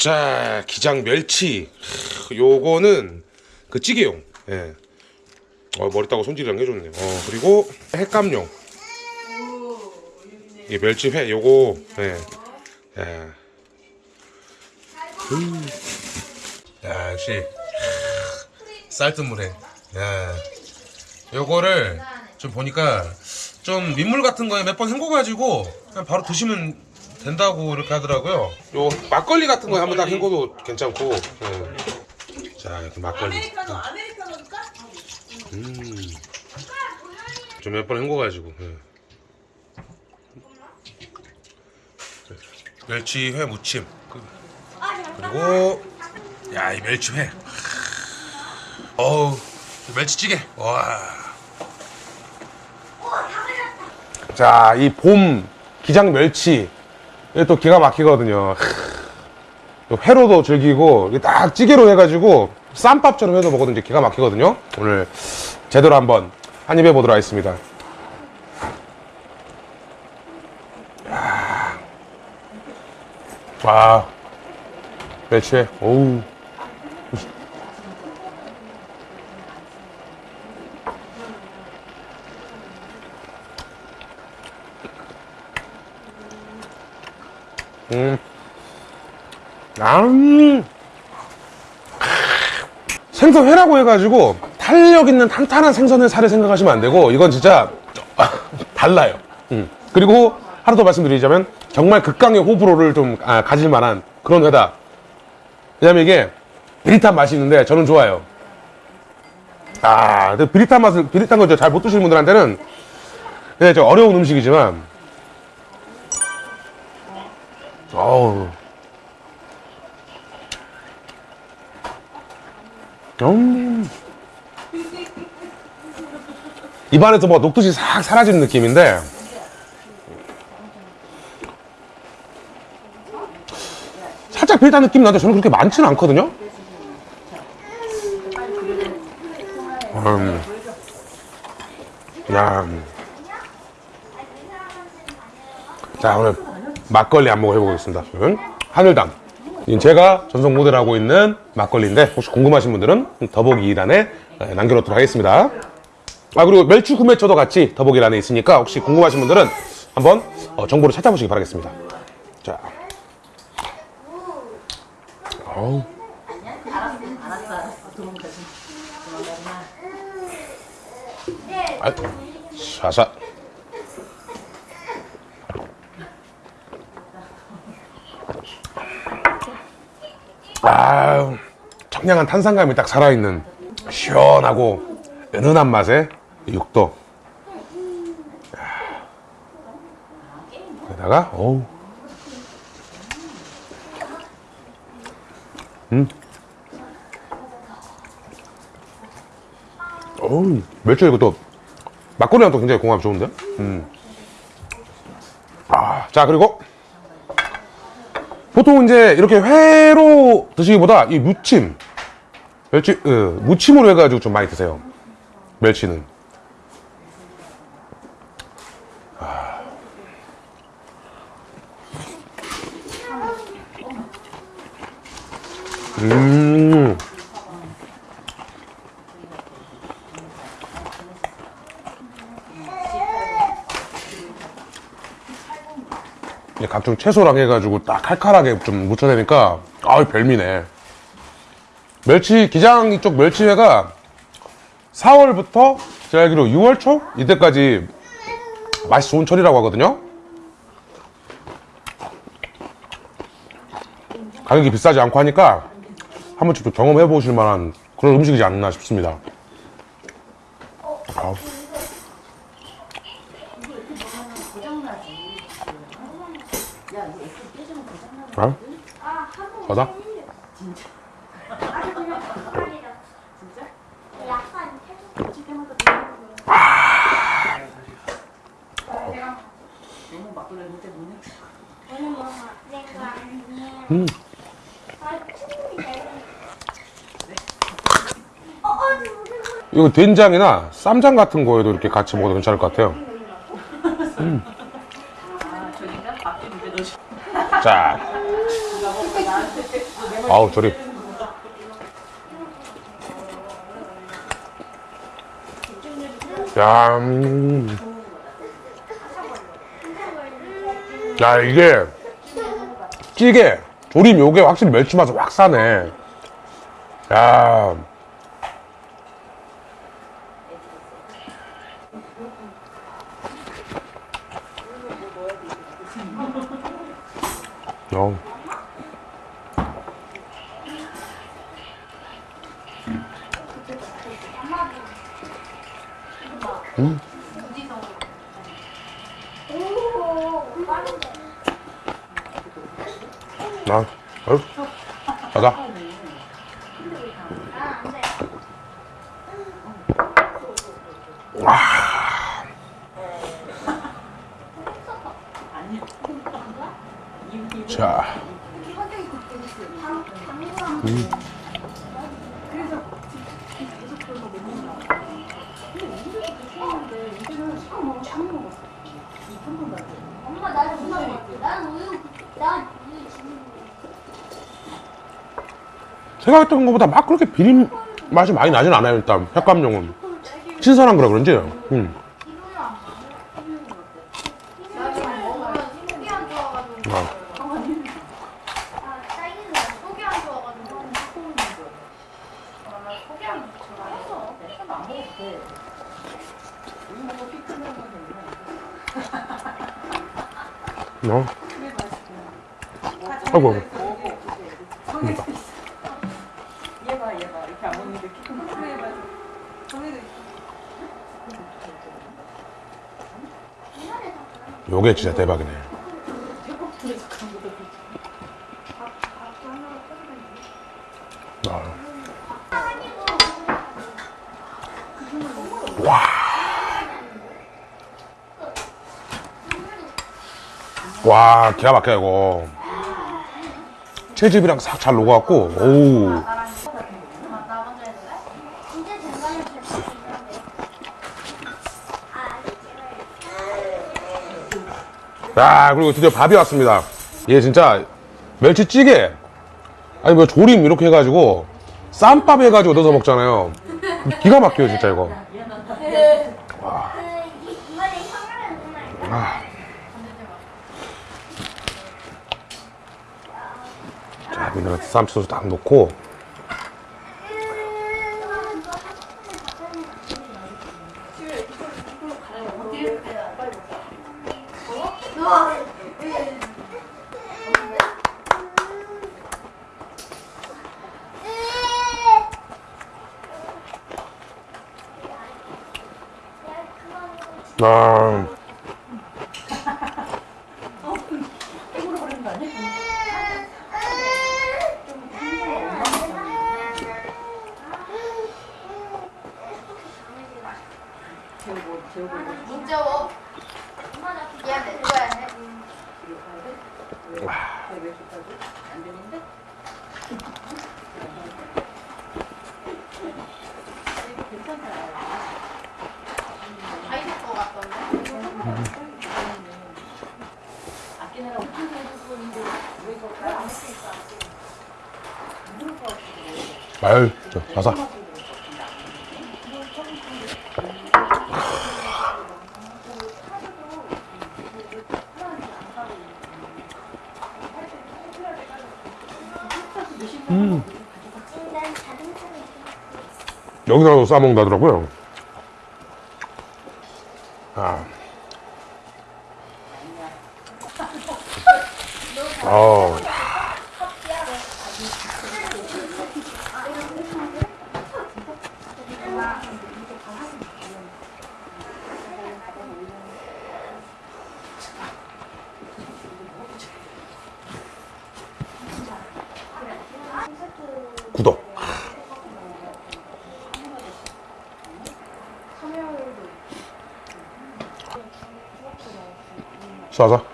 자 기장 멸치 요거는 그 찌개용 예. 어, 머리 따고 손질이랑 해줬네요 어, 그리고 횟감용 이 멸치 회 요거 예. 예. 음. 야 역시 쌀뜨물에 야. 요거를 좀 보니까 좀 민물 같은 거에 몇 번 헹궈가지고 그냥 바로 드시면 된다고 이렇게 하더라고요. 요 막걸리 같은 거에 한번 딱 헹궈도 괜찮고. 예. 자 이렇게 막걸리. 아메리카노 아메리카노 줄까? 음. 좀 몇 번 헹궈가지고. 예. 멸치회 무침. 그- 그리고 야 이 멸치회. 어우 멸치찌개. 와. 자, 이 봄 기장 멸치. 이게 또 기가 막히거든요. 또 회로도 즐기고, 딱 찌개로 해가지고, 쌈밥처럼 해서 먹어도 기가 막히거든요. 오늘 제대로 한번 한 입 해보도록 하겠습니다. 야. 와, 멸치회. 오우. 음. 음. 생선 회라고 해가지고 탄력 있는 탄탄한 생선의 살을 생각하시면 안 되고 이건 진짜 달라요. 음. 그리고 하나 더 말씀드리자면 정말 극강의 호불호를 좀 아, 가질 만한 그런 회다. 왜냐면 이게 비릿한 맛이 있는데 저는 좋아요. 아, 비릿한 맛을 비릿한 걸 잘 못 드시는 분들한테는 네, 저 어려운 음식이지만 어우. 음. 입안에서 뭐 녹듯이 싹 사라지는 느낌인데 살짝 비릿한 느낌 나는데 저는 그렇게 많지는 않거든요 음. 야. 자 오늘 막걸리 한번 해보겠습니다. 음, 하늘담. 제가 전속 모델하고 있는 막걸리인데 혹시 궁금하신 분들은 더보기 2단에 남겨놓도록 하겠습니다. 아 그리고 멸치 구매처도 같이 더보기欄에 있으니까 혹시 궁금하신 분들은 한번 어, 정보를 찾아보시기 바라겠습니다. 자. 어우. 아, 샤샤 청량한 탄산감이 딱 살아있는 시원하고 은은한 맛의 육도. 여기다가 어우. 음. 어우 멸치 이것도 막걸리랑 또 굉장히 궁합 좋은데? 음. 아 자 그리고 보통 이제 이렇게 회로 드시기보다 이 무침 멸치 어, 무침으로 해가지고 좀 많이 드세요 멸치는 아. 음. 각종 채소랑 해가지고 딱 칼칼하게 좀 묻혀내니까 아우 별미네 멸치 기장 이쪽 멸치회가 4월부터 제가 알기로 6월 초 이때까지 맛이 좋은 철이라고 하거든요 가격이 비싸지 않고 하니까 한 번쯤 또 경험해 보실 만한 그런 음식이지 않나 싶습니다 아우. 아? 맞아? 음. 이거 된장이나 쌈장 같은 거에도 이렇게 같이 먹어도 괜찮을 것 같아요. 음. 자, 아우 조립. 야, 음. 야 이게 찌개 조림 요게 확실히 멸치 맛을 확 사네. 야. 어. 나, 어? 가자. 자, 지금 생각했던 것보다 막 그렇게 비린 맛이 많이 나진 않아요, 일단. 횟감용은. 신선한 거라 그런지. 음. 속이 안 좋아가지고 아, 아 딸기는 속이 안 좋아가지고 아, 속이 안 좋아서 어. 아이고, 아이고. 얘봐 얘봐 이렇게 안 먹는데 키큰거 해봐 정해도 요게 진짜 대박이네. 아. 와. 와, 기가 막혀, 이거. 채즙이랑 싹 잘 녹아갖고, 오우. 야, 그리고 드디어 밥이 왔습니다. 얘 진짜 멸치찌개. 아니, 뭐 조림 이렇게 해가지고, 쌈밥 해가지고 넣어서 먹잖아요. 기가 막혀요, 진짜 이거. 이번에 형아는 정말 아. 자, 미네랄 쌈소스 딱 넣고, 아, 재우고 재우고 문제 워 얘 누구야 해? 왜 좋다고? 안 되는데? 다 있을 것 같던데 아끼느라고 큰 해주고 있는데 왜 이거 안 했으니까 자사. 난 자동차를 여기다가도 싸먹는다더라고요. 아. 어, 구독. 쏴자.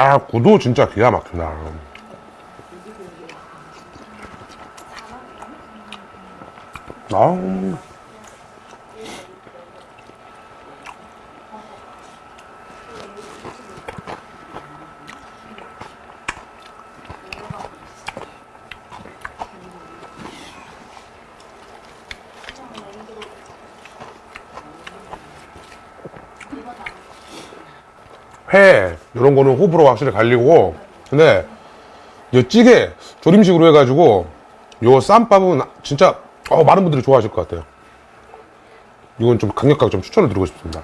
야, 구도 진짜 기가 막힌다. 아우. 회 이런 거는 호불호 확실히 갈리고. 근데 이 찌개 조림식으로 해가지고 요 쌈밥은 진짜 어, 많은 분들이 좋아하실 것 같아요. 이건 좀 강력하게 좀 추천을 드리고 싶습니다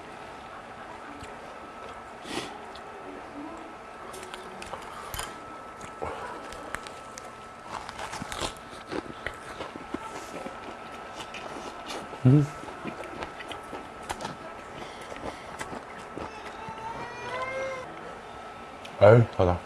아유 다다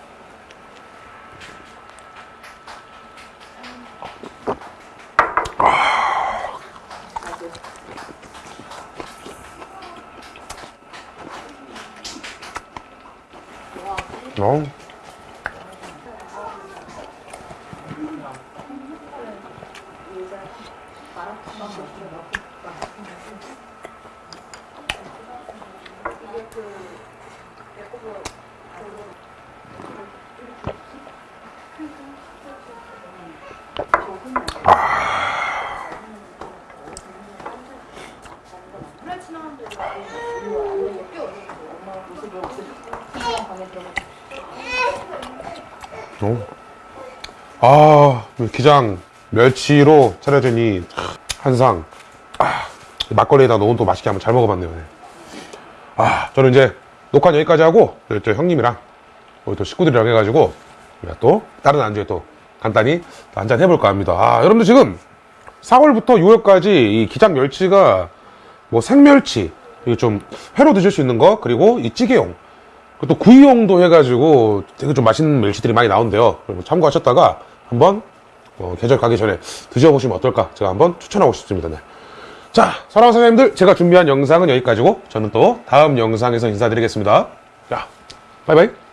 어. 어. 아, 기장 멸치로 차려진 이 한상. 아, 막걸리에다 넣은 또 맛있게 한번 잘 먹어봤네요. 네. 아, 저는 이제 녹화 여기까지 하고, 저 형님이랑, 우리 또 식구들이랑 해가지고, 또 다른 안주에 또 간단히 한잔 해볼까 합니다. 아, 여러분들 지금 4월부터 6월까지 이 기장 멸치가 뭐 생멸치, 이게 좀 회로 드실 수 있는 거, 그리고 이 찌개용, 또 구이용도 해가지고 되게 좀 맛있는 멸치들이 많이 나온대요. 그리고 참고하셨다가 한번 어, 계절 가기 전에 드셔보시면 어떨까 제가 한번 추천하고 싶습니다. 네. 자, 사랑하는 선생님들 제가 준비한 영상은 여기까지고 저는 또 다음 영상에서 인사드리겠습니다. 자, 바이바이.